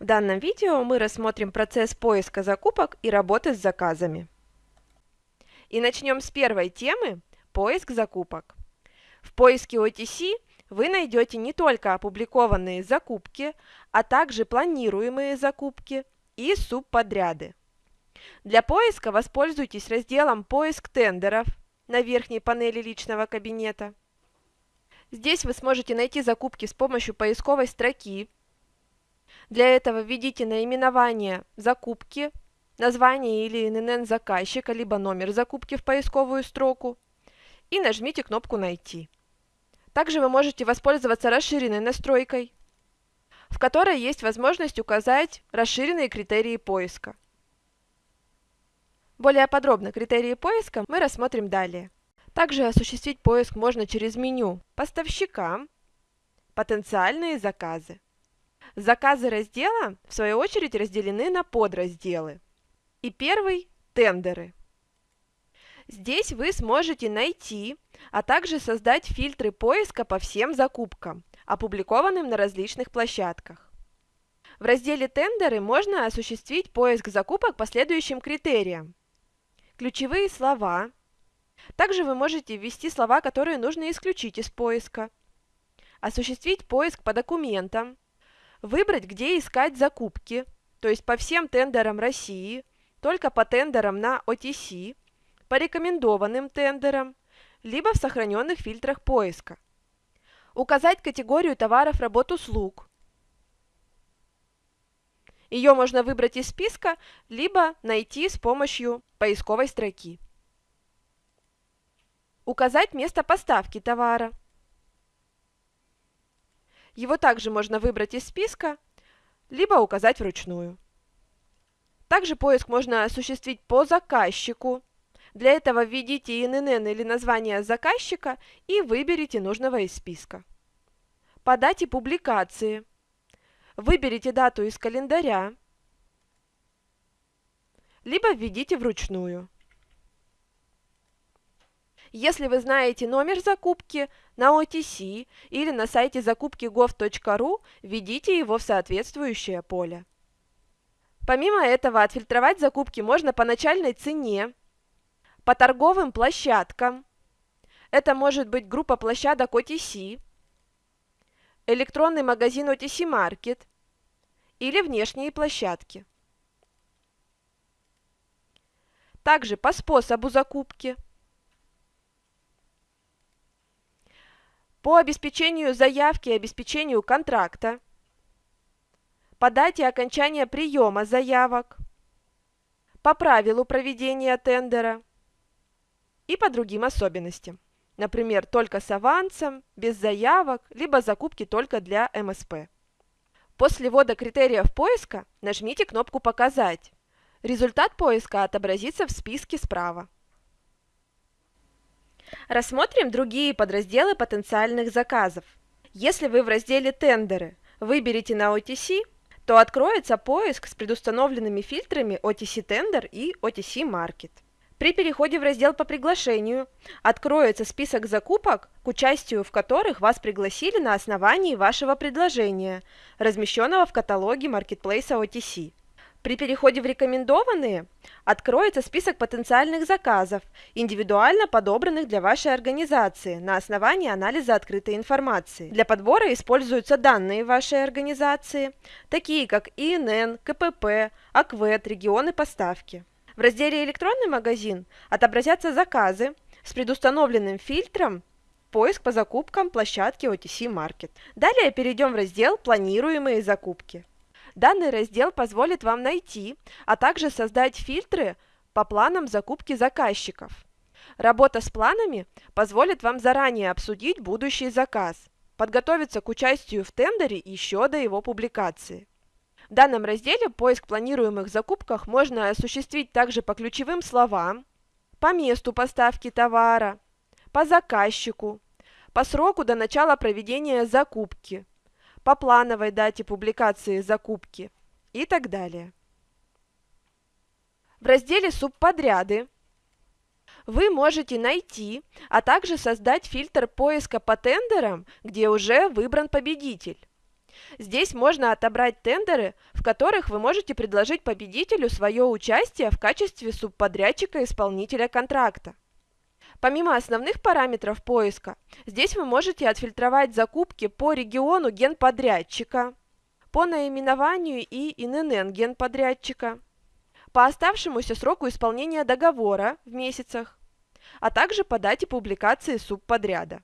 В данном видео мы рассмотрим процесс поиска закупок и работы с заказами. И начнем с первой темы – поиск закупок. В поиске OTC вы найдете не только опубликованные закупки, а также планируемые закупки и субподряды. Для поиска воспользуйтесь разделом «Поиск тендеров» на верхней панели личного кабинета. Здесь вы сможете найти закупки с помощью поисковой строки, для этого введите наименование закупки, название или ИНН заказчика, либо номер закупки в поисковую строку и нажмите кнопку «Найти». Также вы можете воспользоваться расширенной настройкой, в которой есть возможность указать расширенные критерии поиска. Более подробно критерии поиска мы рассмотрим далее. Также осуществить поиск можно через меню «Поставщика», «Потенциальные заказы». Заказы раздела, в свою очередь, разделены на подразделы. И первый – тендеры. Здесь вы сможете найти, а также создать фильтры поиска по всем закупкам, опубликованным на различных площадках. В разделе «Тендеры» можно осуществить поиск закупок по следующим критериям. Ключевые слова. Также вы можете ввести слова, которые нужно исключить из поиска. Осуществить поиск по документам Выбрать, где искать закупки, то есть по всем тендерам России, только по тендерам на OTC, по рекомендованным тендерам, либо в сохраненных фильтрах поиска. Указать категорию товаров, работ, услуг. Ее можно выбрать из списка, либо найти с помощью поисковой строки. Указать место поставки товара. Его также можно выбрать из списка, либо указать вручную. Также поиск можно осуществить по заказчику. Для этого введите ИНН или название заказчика и выберите нужного из списка. По дате публикации. Выберите дату из календаря, либо введите вручную. Если вы знаете номер закупки на OTC или на сайте закупки gov.ru, введите его в соответствующее поле. Помимо этого, отфильтровать закупки можно по начальной цене, по торговым площадкам, это может быть группа площадок OTC, электронный магазин OTC Market или внешние площадки. Также по способу закупки – по обеспечению заявки и обеспечению контракта, по дате окончания приема заявок, по правилу проведения тендера и по другим особенностям. Например, только с авансом, без заявок, либо закупки только для МСП. После ввода критериев поиска нажмите кнопку «Показать». Результат поиска отобразится в списке справа. Рассмотрим другие подразделы потенциальных заказов. Если вы в разделе «Тендеры» выберете на OTC, то откроется поиск с предустановленными фильтрами OTC Tender и OTC Market. При переходе в раздел по приглашению откроется список закупок, к участию в которых вас пригласили на основании вашего предложения, размещенного в каталоге маркетплейса OTC. При переходе в рекомендованные откроется список потенциальных заказов, индивидуально подобранных для вашей организации на основании анализа открытой информации. Для подбора используются данные вашей организации, такие как ИНН, КПП, АКВЭД, регионы поставки. В разделе «Электронный магазин» отобразятся заказы с предустановленным фильтром «Поиск по закупкам площадки OTC Market». Далее перейдем в раздел «Планируемые закупки». Данный раздел позволит вам найти, а также создать фильтры по планам закупки заказчиков. Работа с планами позволит вам заранее обсудить будущий заказ, подготовиться к участию в тендере еще до его публикации. В данном разделе поиск планируемых закупках можно осуществить также по ключевым словам, по месту поставки товара, по заказчику, по сроку до начала проведения закупки, по плановой дате публикации закупки и так далее. В разделе «Субподряды» вы можете найти, а также создать фильтр поиска по тендерам, где уже выбран победитель. Здесь можно отобрать тендеры, в которых вы можете предложить победителю свое участие в качестве субподрядчика-исполнителя контракта. Помимо основных параметров поиска, здесь вы можете отфильтровать закупки по региону генподрядчика, по наименованию и ИНН генподрядчика, по оставшемуся сроку исполнения договора в месяцах, а также по дате публикации субподряда.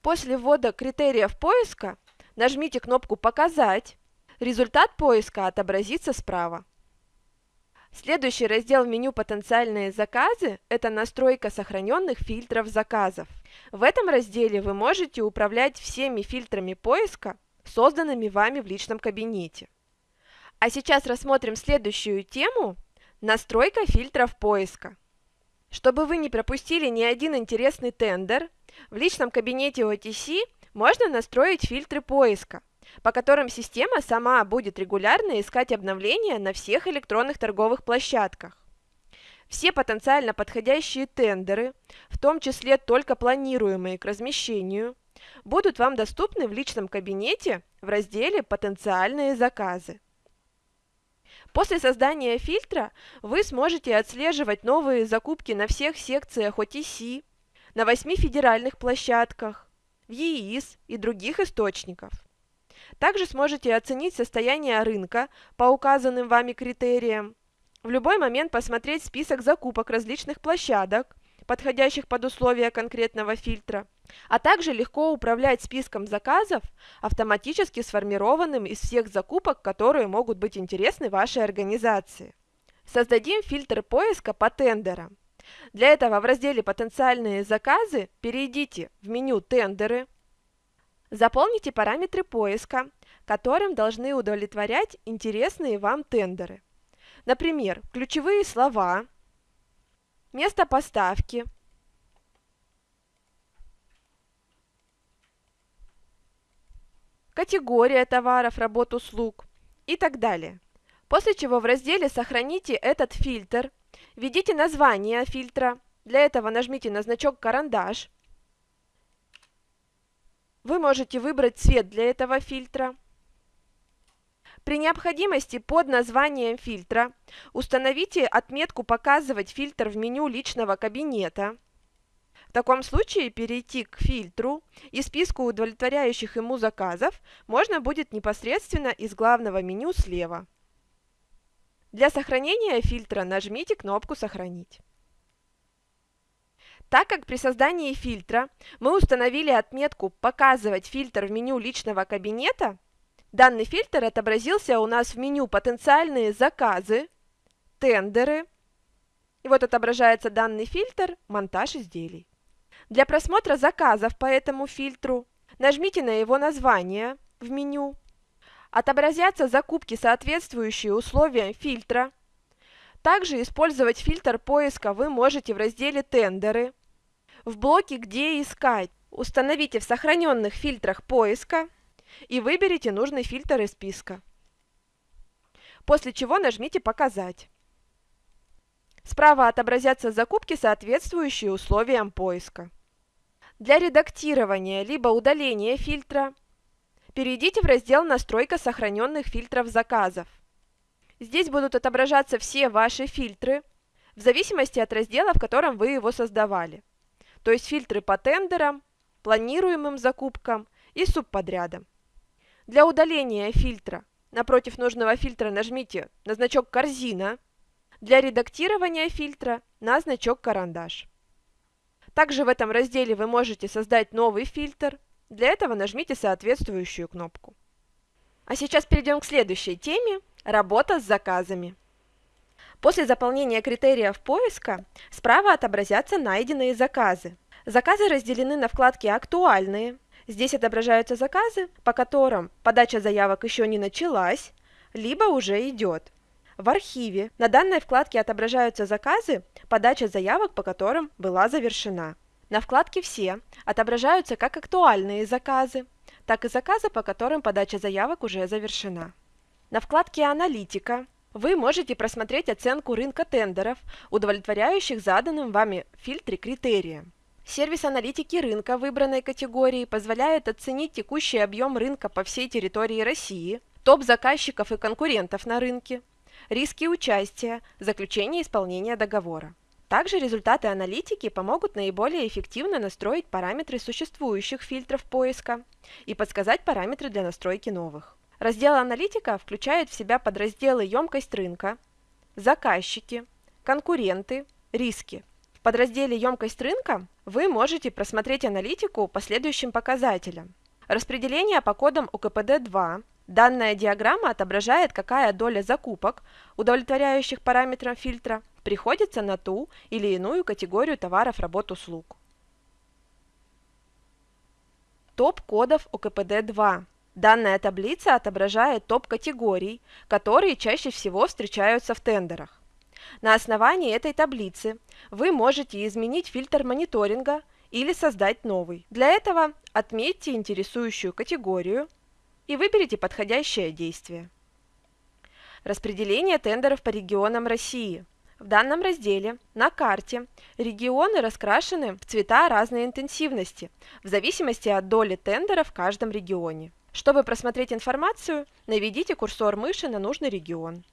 После ввода критериев поиска нажмите кнопку «Показать», результат поиска отобразится справа. Следующий раздел в меню «Потенциальные заказы» – это настройка сохраненных фильтров заказов. В этом разделе вы можете управлять всеми фильтрами поиска, созданными вами в личном кабинете. А сейчас рассмотрим следующую тему – настройка фильтров поиска. Чтобы вы не пропустили ни один интересный тендер, в личном кабинете OTC можно настроить фильтры поиска – по которым система сама будет регулярно искать обновления на всех электронных торговых площадках. Все потенциально подходящие тендеры, в том числе только планируемые к размещению, будут вам доступны в личном кабинете в разделе «Потенциальные заказы». После создания фильтра вы сможете отслеживать новые закупки на всех секциях OTC, на 8 федеральных площадках, в ЕИС и других источников. Также сможете оценить состояние рынка по указанным вами критериям. В любой момент посмотреть список закупок различных площадок, подходящих под условия конкретного фильтра, а также легко управлять списком заказов, автоматически сформированным из всех закупок, которые могут быть интересны вашей организации. Создадим фильтр поиска по тендерам. Для этого в разделе «Потенциальные заказы» перейдите в меню «Тендеры», Заполните параметры поиска, которым должны удовлетворять интересные вам тендеры. Например, ключевые слова, место поставки, категория товаров, работ, услуг и так далее. После чего в разделе «Сохраните этот фильтр», введите название фильтра, для этого нажмите на значок «Карандаш», вы можете выбрать цвет для этого фильтра. При необходимости под названием фильтра установите отметку «Показывать фильтр» в меню личного кабинета. В таком случае перейти к фильтру и списку удовлетворяющих ему заказов можно будет непосредственно из главного меню слева. Для сохранения фильтра нажмите кнопку «Сохранить». Так как при создании фильтра мы установили отметку «Показывать фильтр в меню личного кабинета», данный фильтр отобразился у нас в меню «Потенциальные заказы», «Тендеры», и вот отображается данный фильтр «Монтаж изделий». Для просмотра заказов по этому фильтру нажмите на его название в меню. Отобразятся закупки, соответствующие условиям фильтра. Также использовать фильтр поиска вы можете в разделе «Тендеры», в блоке «Где искать» установите в сохраненных фильтрах поиска и выберите нужный фильтр из списка. После чего нажмите «Показать». Справа отобразятся закупки, соответствующие условиям поиска. Для редактирования либо удаления фильтра перейдите в раздел «Настройка сохраненных фильтров заказов». Здесь будут отображаться все ваши фильтры, в зависимости от раздела, в котором вы его создавали то есть фильтры по тендерам, планируемым закупкам и субподрядам. Для удаления фильтра напротив нужного фильтра нажмите на значок «Корзина», для редактирования фильтра на значок «Карандаш». Также в этом разделе вы можете создать новый фильтр, для этого нажмите соответствующую кнопку. А сейчас перейдем к следующей теме – работа с заказами. После заполнения критериев поиска справа отобразятся найденные заказы. Заказы разделены на вкладки «Актуальные». Здесь отображаются заказы, по которым подача заявок еще не началась, либо уже идет. В архиве на данной вкладке отображаются заказы, подача заявок по которым была завершена. На вкладке «Все» отображаются как актуальные заказы, так и заказы, по которым подача заявок уже завершена. На вкладке «Аналитика» Вы можете просмотреть оценку рынка тендеров, удовлетворяющих заданным вами в фильтре критериям. Сервис аналитики рынка выбранной категории позволяет оценить текущий объем рынка по всей территории России, топ заказчиков и конкурентов на рынке, риски участия, заключение исполнения договора. Также результаты аналитики помогут наиболее эффективно настроить параметры существующих фильтров поиска и подсказать параметры для настройки новых. Раздел аналитика включает в себя подразделы емкость рынка, заказчики, конкуренты, риски. В подразделе емкость рынка вы можете просмотреть аналитику по следующим показателям. Распределение по кодам УКПД-2, Данная диаграмма отображает, какая доля закупок, удовлетворяющих параметрам фильтра, приходится на ту или иную категорию товаров, работ, услуг. Топ кодов ОКПД-2. Данная таблица отображает топ категорий, которые чаще всего встречаются в тендерах. На основании этой таблицы вы можете изменить фильтр мониторинга или создать новый. Для этого отметьте интересующую категорию, и выберите подходящее действие. Распределение тендеров по регионам России. В данном разделе на карте регионы раскрашены в цвета разной интенсивности, в зависимости от доли тендера в каждом регионе. Чтобы просмотреть информацию, наведите курсор мыши на нужный регион.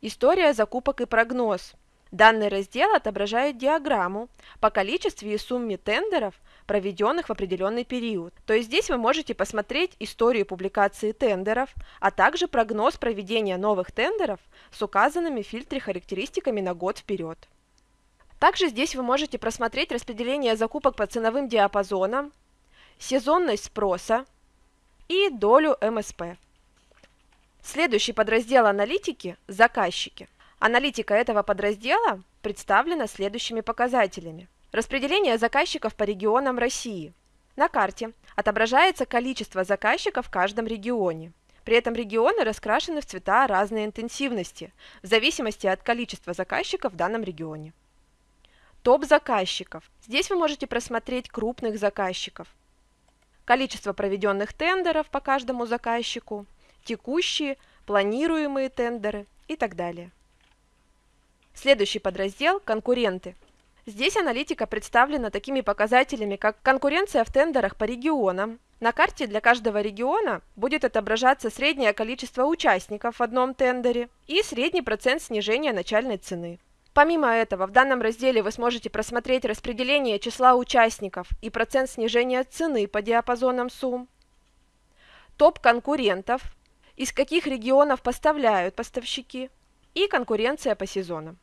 История закупок и прогноз. Данный раздел отображает диаграмму по количеству и сумме тендеров, проведенных в определенный период. То есть здесь вы можете посмотреть историю публикации тендеров, а также прогноз проведения новых тендеров с указанными в фильтре характеристиками на год вперед. Также здесь вы можете просмотреть распределение закупок по ценовым диапазонам, сезонность спроса и долю МСП. Следующий подраздел аналитики – заказчики. Аналитика этого подраздела представлена следующими показателями. Распределение заказчиков по регионам России. На карте отображается количество заказчиков в каждом регионе. При этом регионы раскрашены в цвета разной интенсивности, в зависимости от количества заказчиков в данном регионе. Топ заказчиков. Здесь вы можете просмотреть крупных заказчиков. Количество проведенных тендеров по каждому заказчику, текущие, планируемые тендеры и так далее. Следующий подраздел – конкуренты. Здесь аналитика представлена такими показателями, как конкуренция в тендерах по регионам. На карте для каждого региона будет отображаться среднее количество участников в одном тендере и средний процент снижения начальной цены. Помимо этого, в данном разделе вы сможете просмотреть распределение числа участников и процент снижения цены по диапазонам сумм, топ конкурентов, из каких регионов поставляют поставщики и конкуренция по сезонам.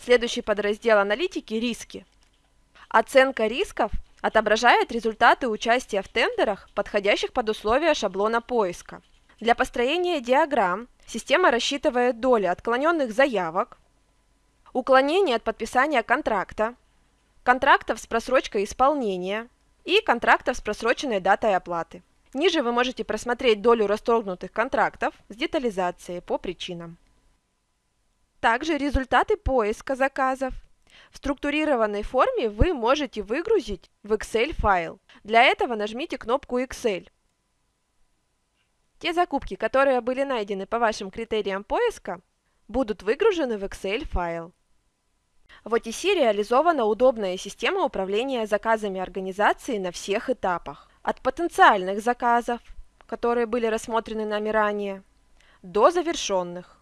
Следующий подраздел аналитики – риски. Оценка рисков отображает результаты участия в тендерах, подходящих под условия шаблона поиска. Для построения диаграмм система рассчитывает доли отклоненных заявок, уклонений от подписания контракта, контрактов с просрочкой исполнения и контрактов с просроченной датой оплаты. Ниже вы можете просмотреть долю расторгнутых контрактов с детализацией по причинам. Также результаты поиска заказов. В структурированной форме вы можете выгрузить в Excel файл. Для этого нажмите кнопку Excel. Те закупки, которые были найдены по вашим критериям поиска, будут выгружены в Excel файл. В OTC реализована удобная система управления заказами организации на всех этапах. От потенциальных заказов, которые были рассмотрены нами ранее, до завершенных.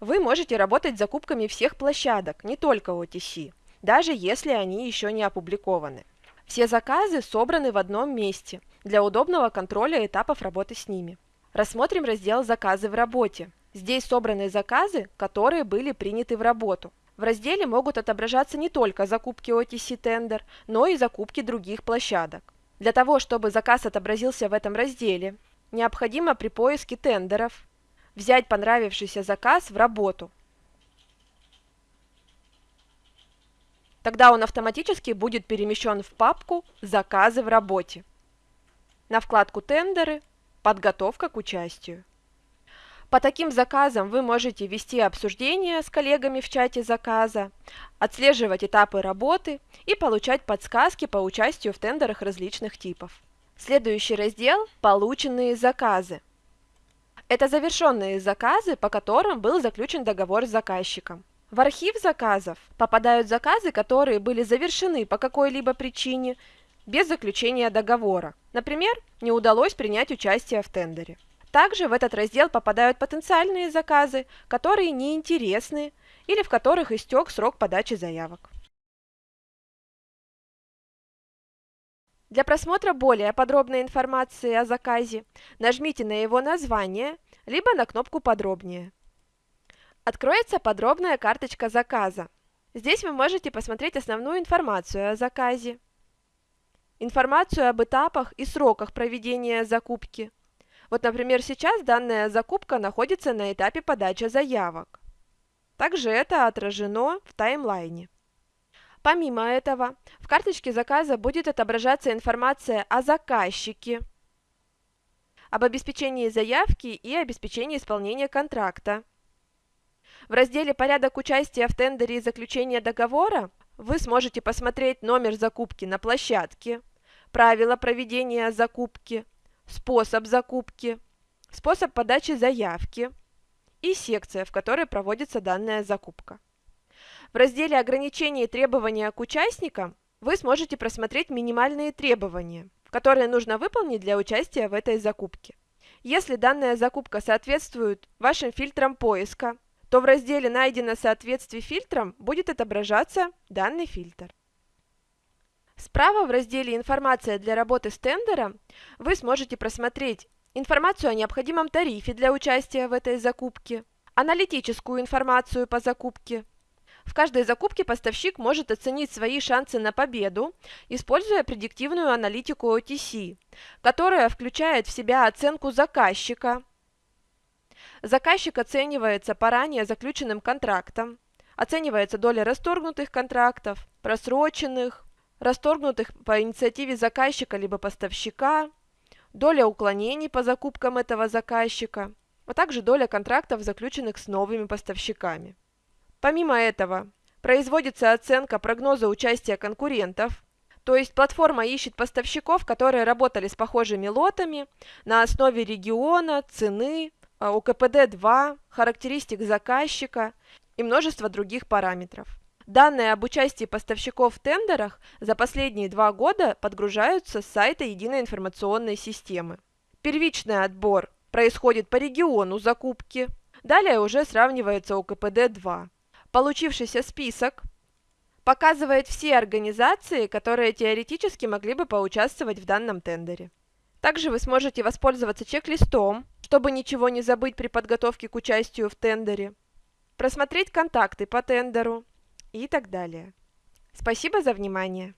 Вы можете работать с закупками всех площадок, не только OTC, даже если они еще не опубликованы. Все заказы собраны в одном месте для удобного контроля этапов работы с ними. Рассмотрим раздел «Заказы в работе». Здесь собраны заказы, которые были приняты в работу. В разделе могут отображаться не только закупки OTC Tender, но и закупки других площадок. Для того, чтобы заказ отобразился в этом разделе, необходимо при поиске тендеров взять понравившийся заказ в работу. Тогда он автоматически будет перемещен в папку «Заказы в работе» на вкладку «Тендеры», «Подготовка к участию». По таким заказам вы можете вести обсуждения с коллегами в чате заказа, отслеживать этапы работы и получать подсказки по участию в тендерах различных типов. Следующий раздел – «Полученные заказы». Это завершенные заказы, по которым был заключен договор с заказчиком. В архив заказов попадают заказы, которые были завершены по какой-либо причине без заключения договора. Например, не удалось принять участие в тендере. Также в этот раздел попадают потенциальные заказы, которые неинтересны или в которых истек срок подачи заявок. Для просмотра более подробной информации о заказе нажмите на его название, либо на кнопку «Подробнее». Откроется подробная карточка заказа. Здесь вы можете посмотреть основную информацию о заказе, информацию об этапах и сроках проведения закупки. Вот, например, сейчас данная закупка находится на этапе подачи заявок. Также это отражено в таймлайне. Помимо этого, в карточке заказа будет отображаться информация о заказчике, об обеспечении заявки и обеспечении исполнения контракта. В разделе «Порядок участия в тендере и заключения договора» вы сможете посмотреть номер закупки на площадке, правила проведения закупки, способ закупки, способ подачи заявки и секция, в которой проводится данная закупка. В разделе «Ограничения и требования к участникам» вы сможете просмотреть минимальные требования, которые нужно выполнить для участия в этой закупке. Если данная закупка соответствует вашим фильтрам поиска, то в разделе «Найдено соответствие фильтрам» будет отображаться данный фильтр. Справа в разделе «Информация для работы с тендером» вы сможете просмотреть информацию о необходимом тарифе для участия в этой закупке, аналитическую информацию по закупке. В каждой закупке поставщик может оценить свои шансы на победу, используя предиктивную аналитику OTC, которая включает в себя оценку заказчика, Заказчик оценивается по ранее заключенным контрактам, оценивается доля расторгнутых контрактов, просроченных, расторгнутых по инициативе заказчика либо поставщика, доля уклонений по закупкам этого заказчика, а также доля контрактов, заключенных с новыми поставщиками. Помимо этого, производится оценка прогноза участия конкурентов, то есть платформа ищет поставщиков, которые работали с похожими лотами на основе региона, цены, а, УКПД-2, характеристик заказчика и множество других параметров. Данные об участии поставщиков в тендерах за последние два года подгружаются с сайта Единой информационной системы. Первичный отбор происходит по региону закупки, далее уже сравнивается УКПД-2. Получившийся список показывает все организации, которые теоретически могли бы поучаствовать в данном тендере. Также вы сможете воспользоваться чек-листом, чтобы ничего не забыть при подготовке к участию в тендере, просмотреть контакты по тендеру и так далее. Спасибо за внимание!